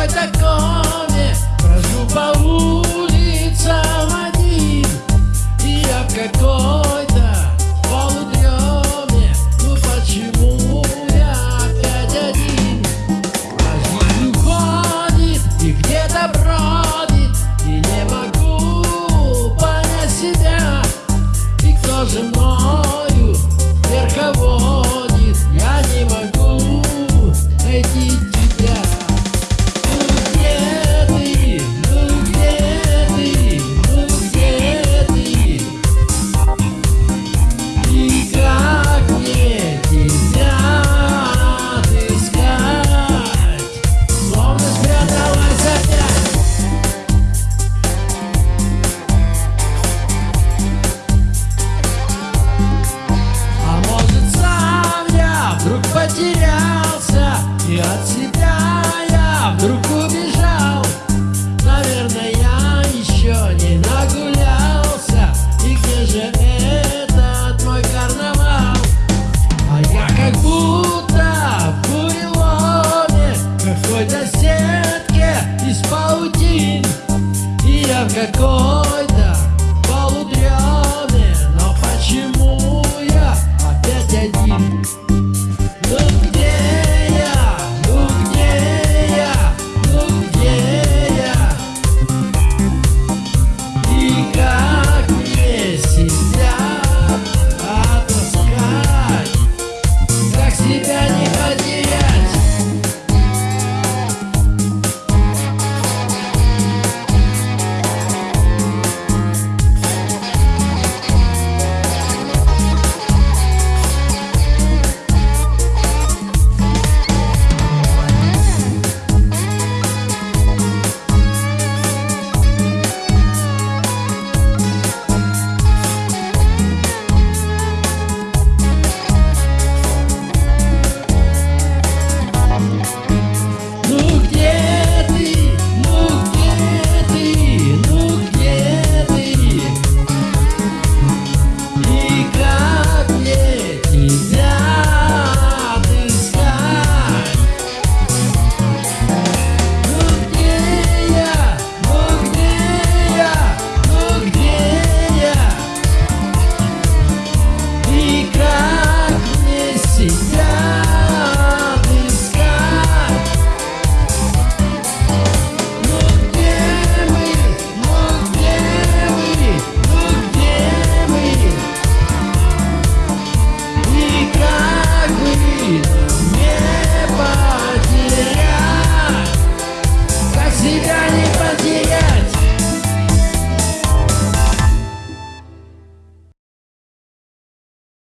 Hoy te cojo Вдруг убежал. Наверное, я еще не нагулялся. И где же этот мой карнавал? А я как будто в буреломе Какой-то сетке из паутин. И я в какой-то